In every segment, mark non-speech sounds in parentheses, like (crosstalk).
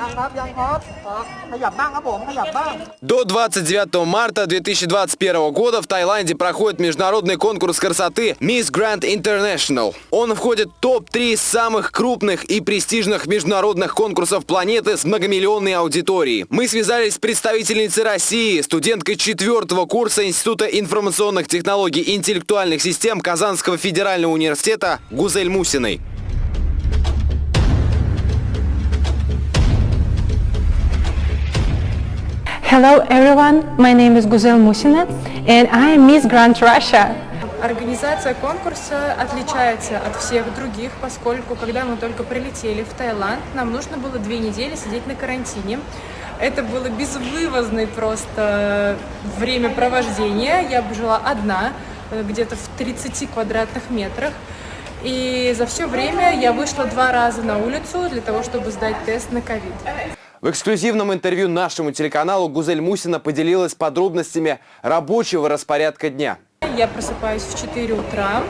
ยังครับยังครับเอ่อขยับบ้างครับผมขยับบ้าง До 29 марта 2021 года в Таиланде проходит международный конкурс красоты Miss Grand International. Он входит в топ-3 самых крупных и престижных международных конкурсов планеты с многомиллионной аудиторией. Мы связались с представительницей России, студенткой четвертого курса Института информационных технологий и интеллектуальных систем Казанского федерального университета Гузель Мусиной. Hello everyone, my name is Guzel Musina and I am Miss Grand Russia. Организация конкурса отличается от всех других, поскольку когда мы только прилетели в Таиланд, нам нужно было две недели сидеть на карантине. Это было безвывозное просто времяпровождение. Я жила одна, э, где-то в 30 квадратных метрах. И за все время я вышла два раза на улицу для того, чтобы сдать тест на ковид. В эксклюзивном интервью нашему телеканалу Гузель Мусина поделилась подробностями рабочего распорядка дня. Я просыпаюсь в 4 утра,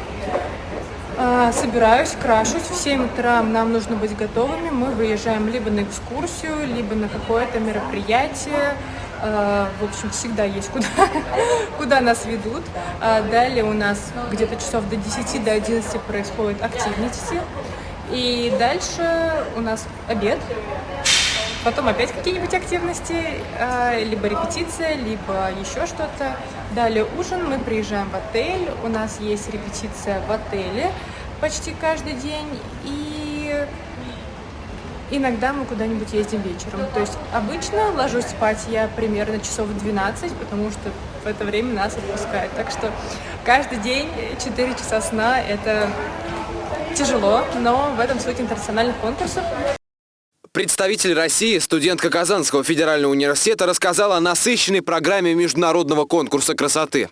а, собираюсь, крашусь. В 7 утра нам нужно быть готовыми. Мы выезжаем либо на экскурсию, либо на какое-то мероприятие. А, В общем, всегда есть куда, (laughs) куда нас ведут. А Далее у нас где-то часов до 10, до 11 происходят активности. И дальше у нас обед. Потом опять какие-нибудь активности, э, либо репетиция, либо еще что-то. Далее ужин, мы приезжаем в отель, у нас есть репетиция в отеле почти каждый день. И иногда мы куда-нибудь ездим вечером. То есть обычно ложусь спать я примерно часов в 12, потому что в это время нас отпускают. Так что каждый день 4 часа сна – это тяжело, но в этом суть интернациональных конкурсов. Представитель России, студентка Казанского федерального университета, рассказала о насыщенной программе международного конкурса красоты.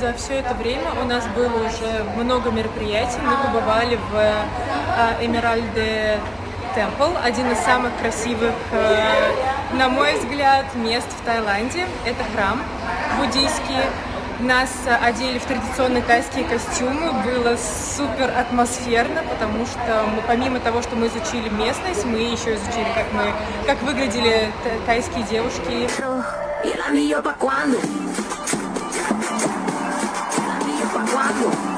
За все это время у нас было уже много мероприятий. Мы побывали в э, Эмеральде Темпл, один из самых красивых, э, на мой взгляд, мест в Таиланде. Это храм буддийский. Нас одели в традиционные тайские костюмы, было супер атмосферно, потому что мы, помимо того, что мы изучили местность, мы еще изучили, как, мы, как выглядели тайские девушки. ¿Y el anillo pa' cuándo? ¿El anillo pa' cuándo?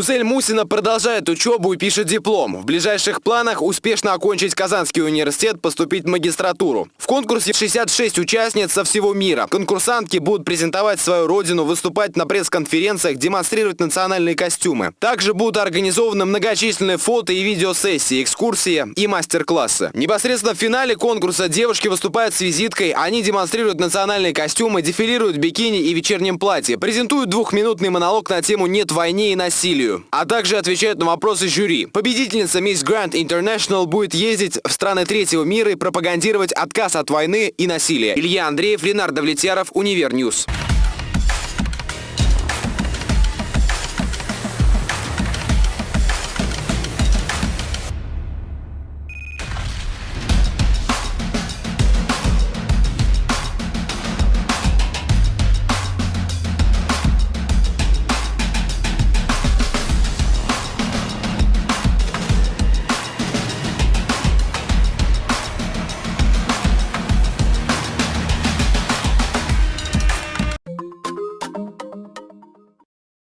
Гузель Мусина продолжает учебу и пишет диплом. В ближайших планах успешно окончить Казанский университет, поступить в магистратуру. В конкурсе 66 участниц со всего мира. Конкурсантки будут презентовать свою родину, выступать на пресс-конференциях, демонстрировать национальные костюмы. Также будут организованы многочисленные фото и видеосессии, экскурсии и мастер-классы. Непосредственно в финале конкурса девушки выступают с визиткой, они демонстрируют национальные костюмы, дефилируют в бикини и вечернем платье, презентуют двухминутный монолог на тему «Нет войне и насилию», а также отвечают на вопросы жюри. Победительница Miss Grand International будет ездить в страны третьего мира и пропагандировать отказ от войны и насилия. Илья Андреев, Ленардо Влетьяров, Универ News.